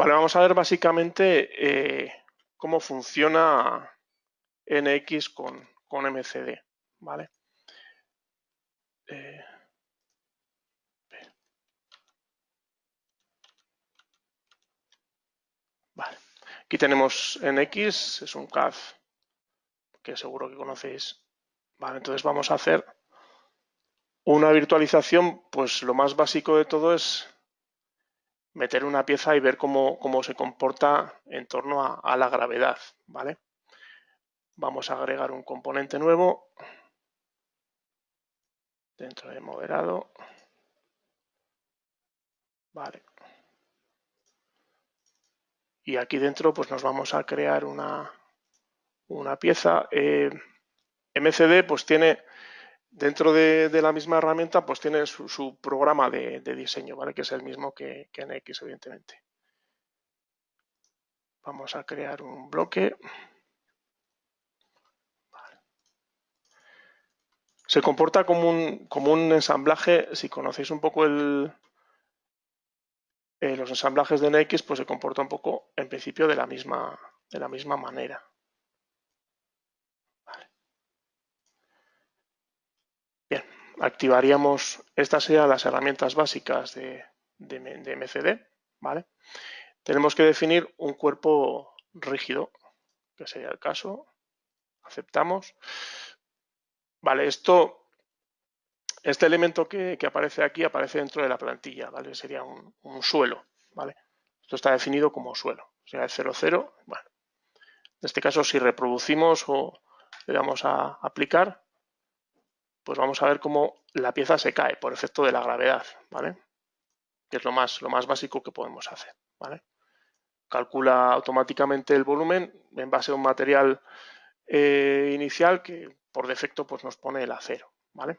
Vale, vamos a ver básicamente eh, cómo funciona NX con, con MCD, ¿vale? Eh, vale. Aquí tenemos NX, es un CAD que seguro que conocéis. Vale, entonces vamos a hacer una virtualización, pues lo más básico de todo es meter una pieza y ver cómo, se comporta en torno a, la gravedad, ¿vale? Vamos a agregar un componente nuevo dentro de moderado. Vale. Y aquí dentro pues nos vamos a crear una, una pieza. Eh, MCD pues tiene Dentro de, la misma herramienta, pues tiene su, programa de, diseño, ¿vale? Que es el mismo que, que en X, evidentemente. Vamos a crear un bloque. Se comporta como un, como un ensamblaje, si conocéis un poco el, eh, los ensamblajes de NX, pues se comporta un poco, en principio, de la misma, de la misma manera. Activaríamos, estas serían las herramientas básicas de, MCD, ¿vale? Tenemos que definir un cuerpo rígido, que sería el caso. Aceptamos. Vale, esto, este elemento que, aparece aquí aparece dentro de la plantilla, ¿vale? Sería un, suelo, ¿vale? Esto está definido como suelo, sea, el 0, bueno. En este caso, si reproducimos o le damos a aplicar, pues vamos a ver cómo la pieza se cae por efecto de la gravedad, ¿vale? Que es lo más, lo más básico que podemos hacer, ¿vale? Calcula automáticamente el volumen en base a un material eh, inicial que por defecto pues nos pone el acero, ¿vale?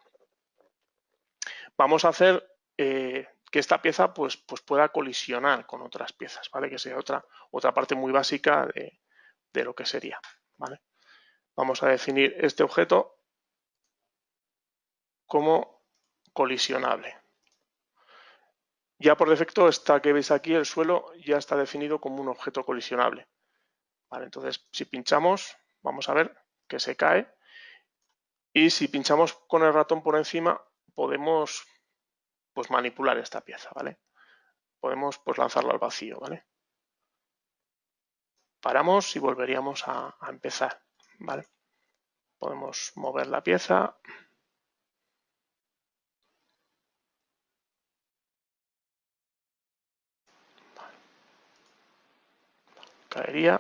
Vamos a hacer eh, que esta pieza pues, pues pueda colisionar con otras piezas, ¿vale? Que sea otra, otra parte muy básica de, de lo que sería, ¿vale? Vamos a definir este objeto como colisionable. Ya por defecto, esta que veis aquí, el suelo, ya está definido como un objeto colisionable. Entonces, si pinchamos, vamos a ver que se cae. Y si pinchamos con el ratón por encima, podemos pues, manipular esta pieza, ¿vale? Podemos pues, lanzarlo al vacío, ¿vale? Paramos y volveríamos a, a empezar, ¿vale? Podemos mover la pieza. Caería.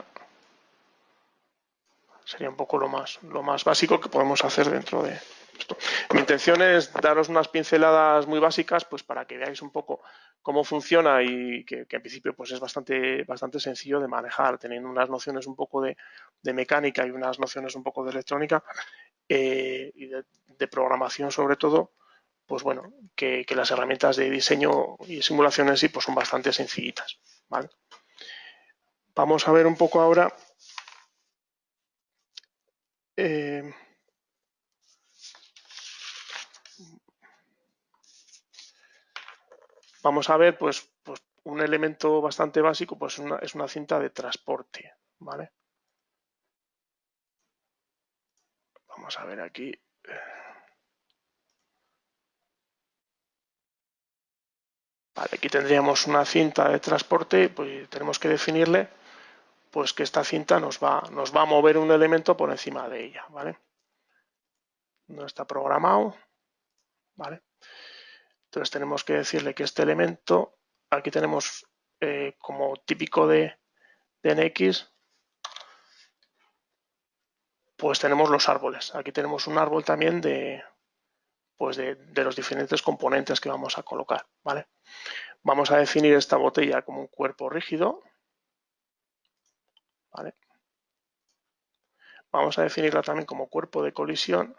Sería un poco lo más, lo más básico que podemos hacer dentro de esto. Mi intención es daros unas pinceladas muy básicas pues para que veáis un poco cómo funciona y que, en principio pues es bastante, bastante sencillo de manejar, teniendo unas nociones un poco de, mecánica y unas nociones un poco de electrónica eh, y de, programación sobre todo, pues bueno, que, que, las herramientas de diseño y simulación en sí pues son bastante sencillitas. ¿vale? Vamos a ver un poco ahora eh, vamos a ver pues, pues, un elemento bastante básico pues es una cinta de transporte vale vamos a ver aquí. Vale aquí tendríamos una cinta de transporte pues tenemos que definirle pues que esta cinta nos va, nos va a mover un elemento por encima de ella, ¿vale? No está programado, ¿vale? Entonces tenemos que decirle que este elemento, aquí tenemos eh, como típico de, de NX, pues tenemos los árboles. Aquí tenemos un árbol también de, pues de, de, los diferentes componentes que vamos a colocar, ¿vale? Vamos a definir esta botella como un cuerpo rígido, Vamos a definirla también como cuerpo de colisión.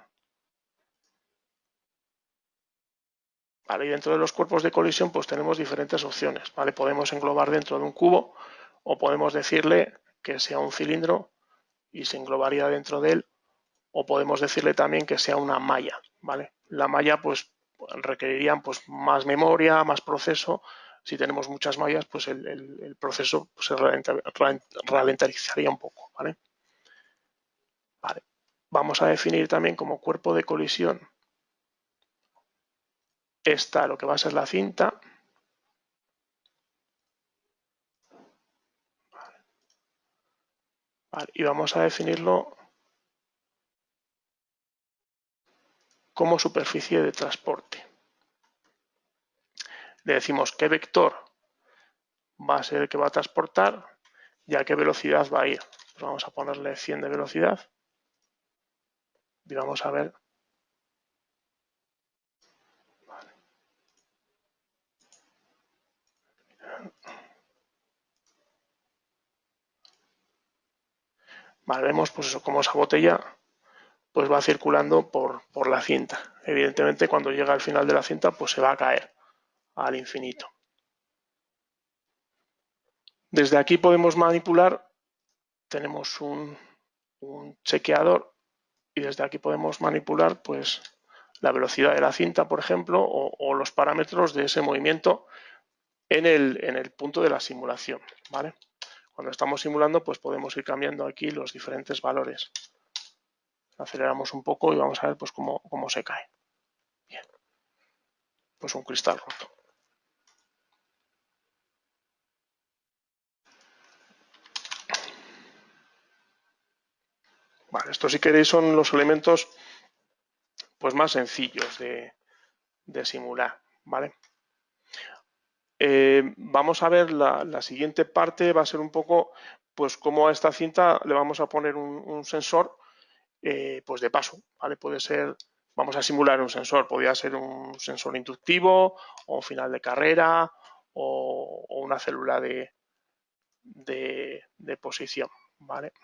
y dentro de los cuerpos de colisión pues tenemos diferentes opciones. ¿vale? Podemos englobar dentro de un cubo o podemos decirle que sea un cilindro y se englobaría dentro de él o podemos decirle también que sea una malla. ¿vale? La malla pues requeriría pues, más memoria, más proceso si tenemos muchas mallas, pues el, proceso pues, se ralentizaría un poco. Vamos a definir también como cuerpo de colisión esta, lo que va a ser la cinta. y vamos a definirlo como superficie de transporte. Le decimos qué vector va a ser el que va a transportar y a qué velocidad va a ir. Pues vamos a ponerle 100 de velocidad y vamos a ver Vale, vemos pues eso, como esa botella pues va circulando por, por la cinta. Evidentemente cuando llega al final de la cinta pues se va a caer al infinito. Desde aquí podemos manipular, tenemos un, chequeador y desde aquí podemos manipular pues la velocidad de la cinta, por ejemplo, o, los parámetros de ese movimiento en el, en el punto de la simulación. ¿vale? Cuando estamos simulando, pues podemos ir cambiando aquí los diferentes valores. Aceleramos un poco y vamos a ver pues cómo, cómo se cae. Bien. Pues un cristal roto. Vale, esto si queréis son los elementos pues más sencillos de, de simular, ¿vale? Eh, vamos a ver la, siguiente parte, va a ser un poco, pues cómo a esta cinta le vamos a poner un, sensor, eh, pues de paso, ¿vale? Puede ser, vamos a simular un sensor, podría ser un sensor inductivo, o final de carrera, o, una célula de, de, posición, ¿vale?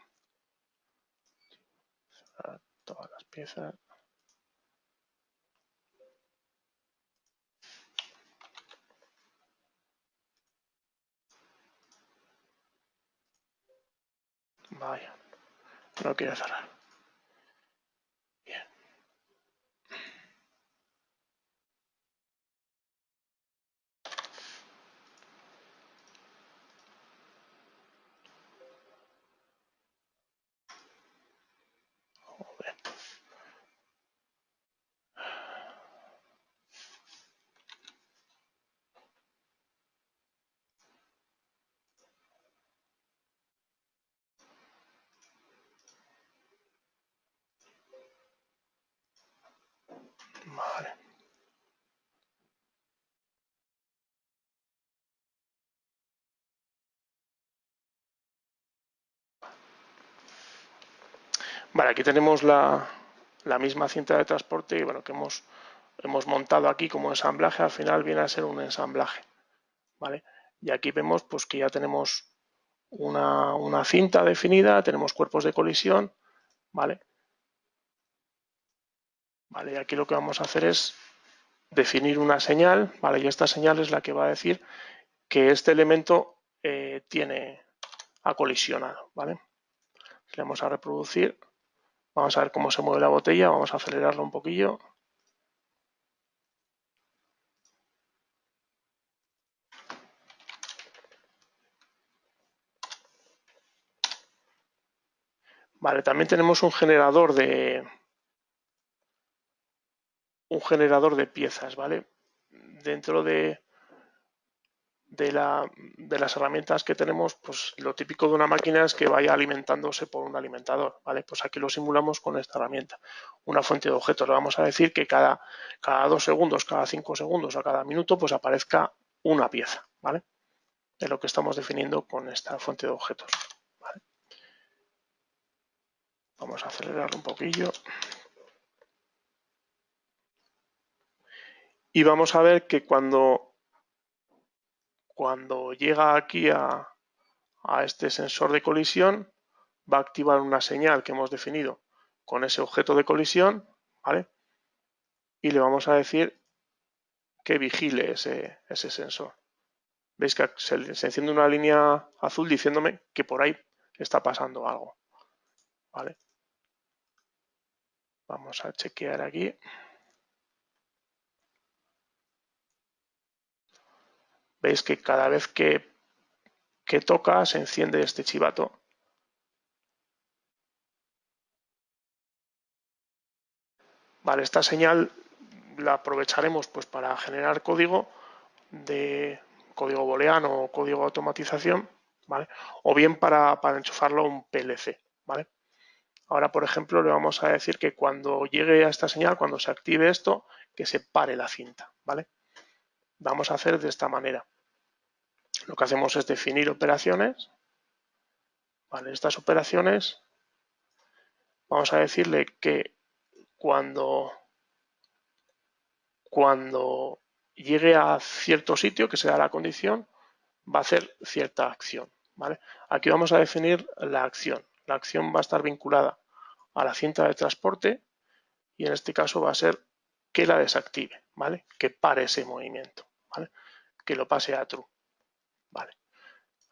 Todas las piezas. Vaya, no quiere cerrar. Vale, aquí tenemos la, misma cinta de transporte y bueno, que hemos, hemos montado aquí como ensamblaje, al final viene a ser un ensamblaje. ¿vale? Y aquí vemos pues que ya tenemos una, una cinta definida, tenemos cuerpos de colisión, ¿vale? Vale, y aquí lo que vamos a hacer es definir una señal, ¿vale? Y esta señal es la que va a decir que este elemento eh, tiene ha colisionado, ¿vale? Le vamos a reproducir, vamos a ver cómo se mueve la botella, vamos a acelerarlo un poquillo. Vale, también tenemos un generador de, un generador de piezas, ¿vale? Dentro de, de, la, de, las herramientas que tenemos, pues lo típico de una máquina es que vaya alimentándose por un alimentador, ¿vale? Pues aquí lo simulamos con esta herramienta. Una fuente de objetos, le vamos a decir que cada, cada dos segundos, cada cinco segundos o cada minuto, pues aparezca una pieza, ¿vale? Es lo que estamos definiendo con esta fuente de objetos, Vamos a acelerar un poquillo. Y vamos a ver que cuando, cuando llega aquí a, este sensor de colisión, va a activar una señal que hemos definido con ese objeto de colisión, ¿vale? Y le vamos a decir que vigile ese, sensor. Veis que se, se, enciende una línea azul diciéndome que por ahí está pasando algo. ¿Vale? Vamos a chequear aquí. Veis que cada vez que, que toca se enciende este chivato. Vale, esta señal la aprovecharemos pues para generar código de código booleano o código de automatización, ¿vale? O bien para, para enchufarlo a un PLC, ¿vale? Ahora, por ejemplo, le vamos a decir que cuando llegue a esta señal, cuando se active esto, que se pare la cinta, ¿vale? Vamos a hacer de esta manera. Lo que hacemos es definir operaciones. Estas operaciones, vamos a decirle que cuando, cuando llegue a cierto sitio, que sea la condición, va a hacer cierta acción. Aquí vamos a definir la acción. La acción va a estar vinculada a la cinta de transporte y en este caso va a ser que la desactive, ¿vale? que pare ese movimiento, que lo pase a true. ¿vale?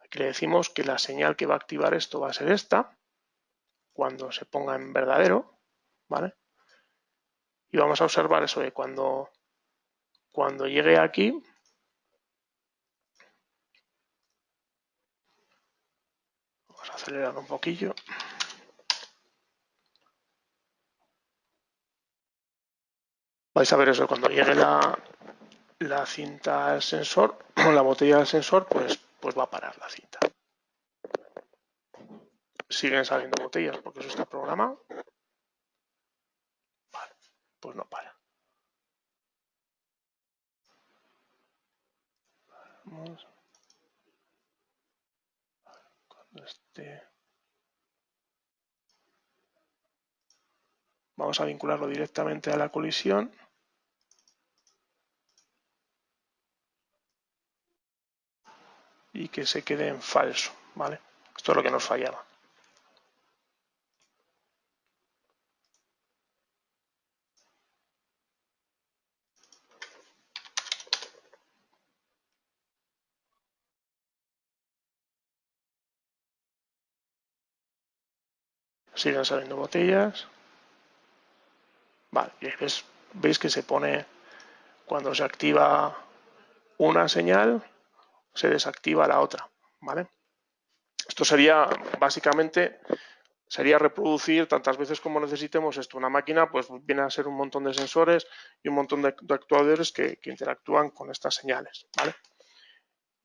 Aquí le decimos que la señal que va a activar esto va a ser esta, cuando se ponga en verdadero, ¿vale? Y vamos a observar eso de cuando cuando llegue aquí, vamos a acelerar un poquillo. Vais a ver eso, cuando llegue la, la cinta al sensor, la botella del sensor, pues, pues va a parar la cinta. Siguen saliendo botellas porque eso está programado. Vale, pues no para. Vamos. Vamos a vincularlo directamente a la colisión. Y que se quede en falso, ¿vale? Esto es lo que nos fallaba. siguen saliendo botellas. Vale, veis, que se pone cuando se activa una señal, se desactiva la otra, ¿vale? Esto sería básicamente sería reproducir tantas veces como necesitemos esto. Una máquina pues viene a ser un montón de sensores y un montón de, actuadores que, interactúan con estas señales. ¿vale?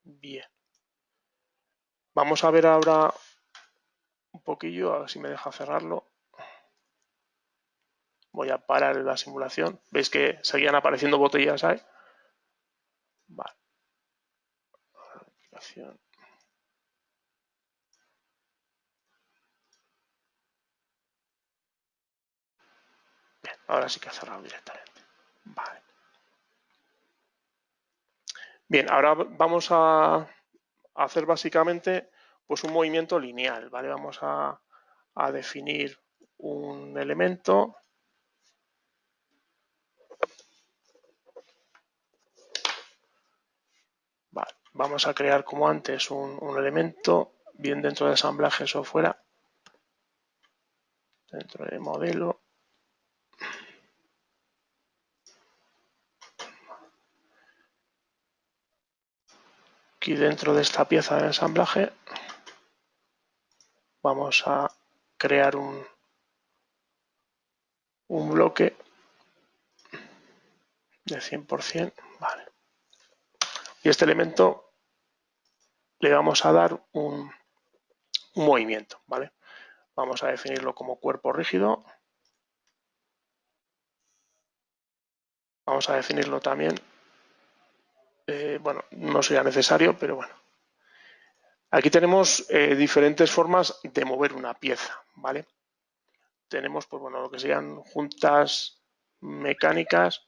Bien. Vamos a ver ahora un poquillo, a ver si me deja cerrarlo. Voy a parar la simulación. ¿Veis que seguían apareciendo botellas ahí? Vale. Bien, ahora sí que ha cerrado directamente. Vale. Bien, ahora vamos a hacer básicamente pues un movimiento lineal, ¿vale? Vamos a, definir un elemento vamos a crear como antes un, elemento, bien dentro de ensamblajes o fuera, dentro de modelo. Aquí dentro de esta pieza de ensamblaje vamos a crear un, un bloque de 100%, vale. Y este elemento le vamos a dar un, movimiento, ¿vale? Vamos a definirlo como cuerpo rígido. Vamos a definirlo también, eh, bueno, no sería necesario, pero bueno, Aquí tenemos eh, diferentes formas de mover una pieza, ¿vale? Tenemos, pues bueno, lo que serían juntas mecánicas,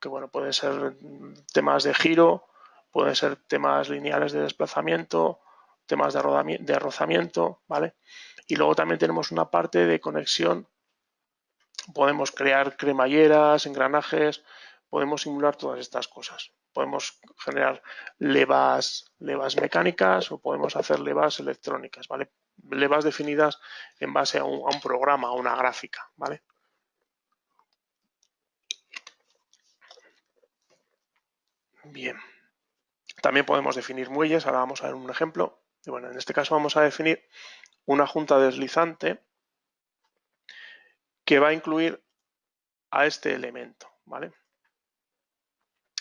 que bueno, pueden ser temas de giro, pueden ser temas lineales de desplazamiento, temas de, de rozamiento, ¿vale? Y luego también tenemos una parte de conexión, podemos crear cremalleras, engranajes, podemos simular todas estas cosas podemos generar levas, levas mecánicas o podemos hacer levas electrónicas, ¿vale? Levas definidas en base a un, programa, a una gráfica, ¿vale? Bien. También podemos definir muelles, ahora vamos a ver un ejemplo. Bueno, en este caso vamos a definir una junta deslizante que va a incluir a este elemento, ¿vale?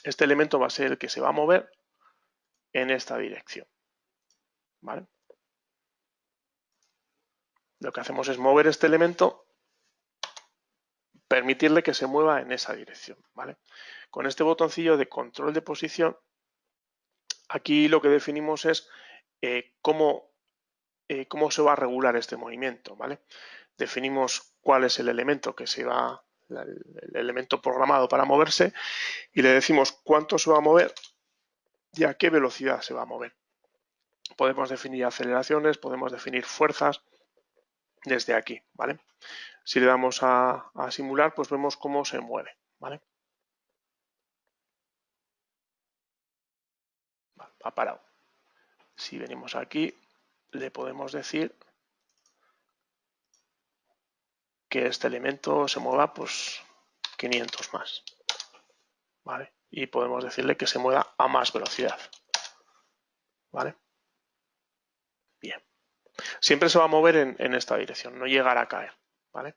Este elemento va a ser el que se va a mover en esta dirección, ¿vale? Lo que hacemos es mover este elemento, permitirle que se mueva en esa dirección, ¿vale? Con este botoncillo de control de posición, aquí lo que definimos es eh, cómo, eh, cómo se va a regular este movimiento, ¿vale? Definimos cuál es el elemento que se va, el elemento programado para moverse y le decimos cuánto se va a mover y a qué velocidad se va a mover. Podemos definir aceleraciones, podemos definir fuerzas desde aquí, ¿vale? Si le damos a, simular, pues vemos cómo se mueve, ¿vale? Ha parado. Si venimos aquí, le podemos decir que este elemento se mueva pues 500 más. ¿Vale? Y podemos decirle que se mueva a más velocidad. ¿Vale? Bien. Siempre se va a mover en, esta dirección, no llegará a caer. ¿Vale?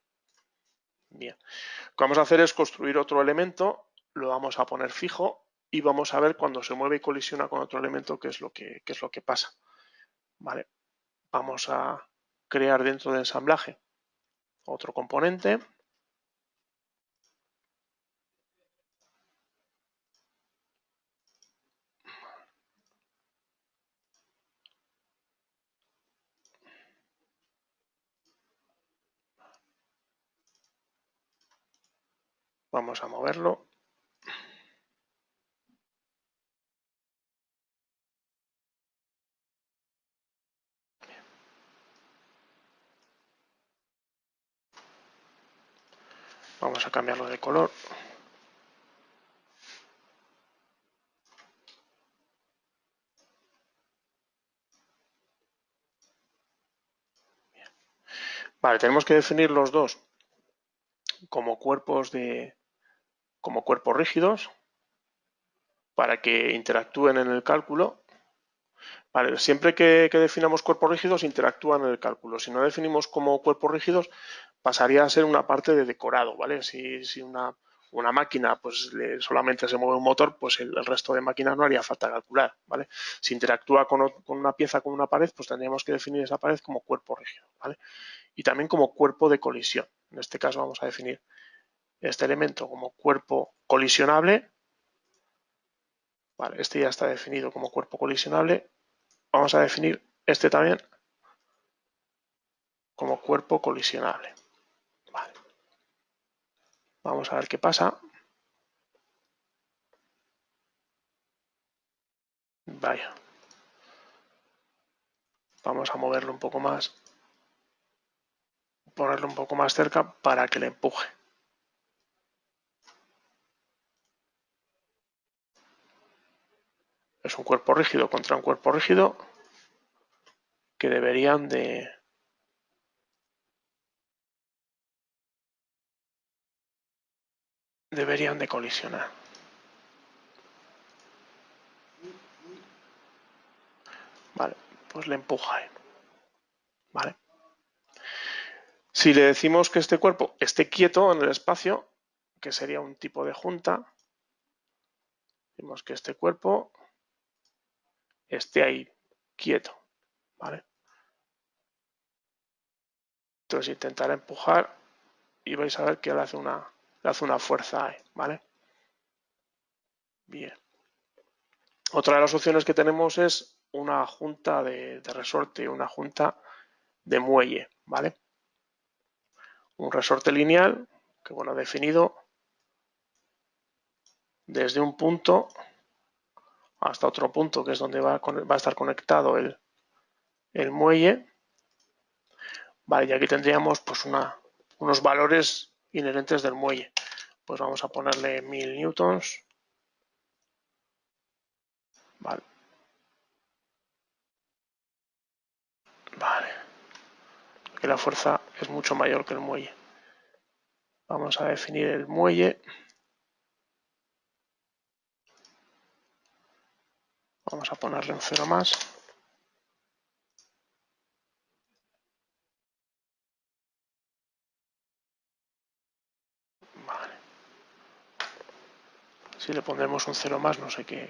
Bien. Lo vamos a hacer es construir otro elemento, lo vamos a poner fijo y vamos a ver cuando se mueve y colisiona con otro elemento qué es lo que, qué es lo que pasa. ¿Vale? Vamos a crear dentro del ensamblaje otro componente. Vamos a moverlo. Vamos a cambiarlo de color. Vale, tenemos que definir los dos como cuerpos de como cuerpos rígidos para que interactúen en el cálculo. Vale, siempre que, definamos cuerpos rígidos interactúan en el cálculo. Si no definimos como cuerpos rígidos pasaría a ser una parte de decorado, ¿vale? Si, una, máquina pues solamente se mueve un motor, pues el, resto de máquinas no haría falta calcular, ¿vale? Si interactúa con, una pieza con una pared, pues tendríamos que definir esa pared como cuerpo rígido, ¿vale? Y también como cuerpo de colisión. En este caso vamos a definir este elemento como cuerpo colisionable. Este ya está definido como cuerpo colisionable. Vamos a definir este también como cuerpo colisionable. Vamos a ver qué pasa. Vaya. Vamos a moverlo un poco más. Ponerlo un poco más cerca para que le empuje. Es un cuerpo rígido contra un cuerpo rígido que deberían de, deberían de colisionar. Vale, pues le empuja. Vale. Si le decimos que este cuerpo esté quieto en el espacio, que sería un tipo de junta, decimos que este cuerpo esté ahí quieto. ¿vale? Entonces intentar empujar y vais a ver que él hace una, hace una fuerza ¿vale? Bien. Otra de las opciones que tenemos es una junta de, resorte, una junta de muelle, ¿vale? Un resorte lineal, que bueno, definido desde un punto hasta otro punto, que es donde va a, estar conectado el, el, muelle. Vale, y aquí tendríamos pues una, unos valores inherentes del muelle. Pues vamos a ponerle 1000 newtons. Vale. Vale. Aquí la fuerza es mucho mayor que el muelle. Vamos a definir el muelle. Vamos a ponerle un cero más. Si le pondremos un cero más, no sé qué,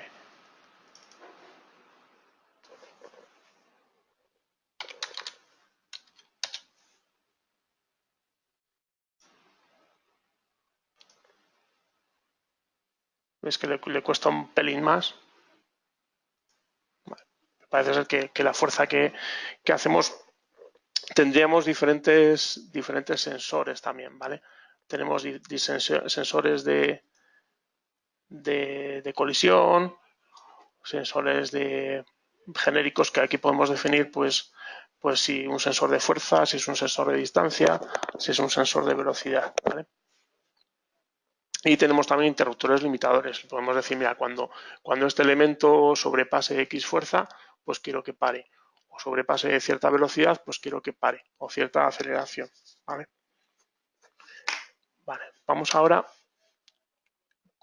¿Ves que le, cuesta un pelín más? Parece ser que, la fuerza que, hacemos tendríamos diferentes, diferentes sensores también, ¿vale? Tenemos sensores de, de, colisión, sensores de genéricos que aquí podemos definir, pues, pues si un sensor de fuerza, si es un sensor de distancia, si es un sensor de velocidad, ¿vale? Y tenemos también interruptores limitadores. Podemos decir, mira, cuando, cuando este elemento sobrepase X fuerza, pues quiero que pare. O sobrepase cierta velocidad, pues quiero que pare. O cierta aceleración. ¿vale? Vale, vamos ahora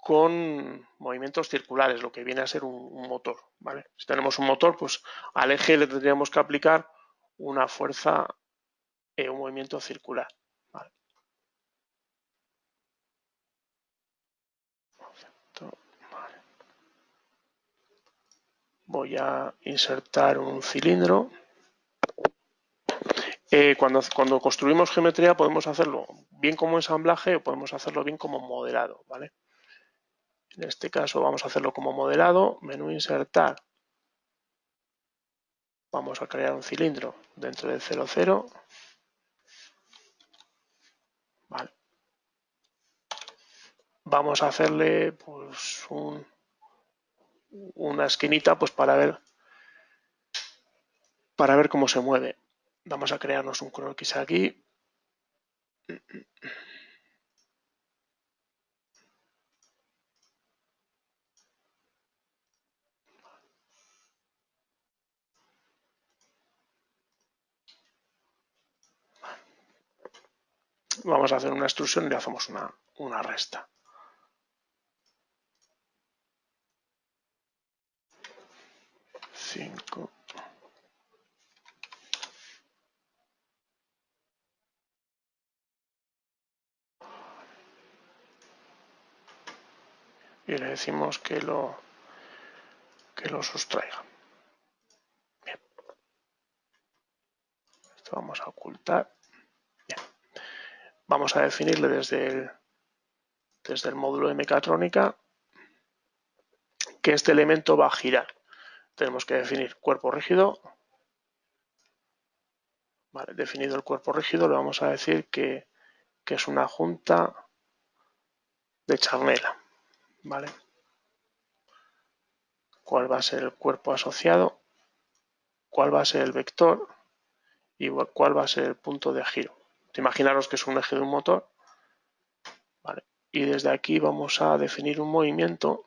con movimientos circulares, lo que viene a ser un, motor. ¿vale? Si tenemos un motor, pues al eje le tendríamos que aplicar una fuerza, eh, un movimiento circular. voy a insertar un cilindro. Eh, cuando, cuando, construimos geometría podemos hacerlo bien como ensamblaje o podemos hacerlo bien como modelado, ¿vale? En este caso vamos a hacerlo como modelado, menú insertar. Vamos a crear un cilindro dentro del 00. Vale. Vamos a hacerle pues un, una esquinita pues para ver para ver cómo se mueve. Vamos a crearnos un croquis aquí. Vamos a hacer una extrusión y le hacemos una, una resta. Y le decimos que lo, que lo sustraiga. Bien. Esto vamos a ocultar. Vamos a definirle desde el, desde el módulo de mecatrónica que este elemento va a girar tenemos que definir cuerpo rígido. Vale, definido el cuerpo rígido, le vamos a decir que, es una junta de charnela. ¿Vale? ¿Cuál va a ser el cuerpo asociado? ¿Cuál va a ser el vector? Y cuál va a ser el punto de giro. Imaginaros que es un eje de un motor. Y desde aquí vamos a definir un movimiento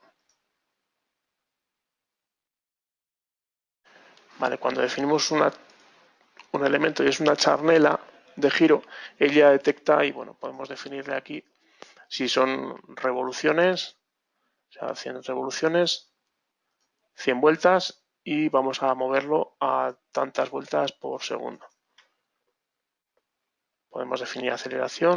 cuando definimos un elemento y es una charnela de giro, ella detecta y bueno, podemos definirle aquí si son revoluciones, o sea, 100 revoluciones, 100 vueltas y vamos a moverlo a tantas vueltas por segundo. Podemos definir aceleración.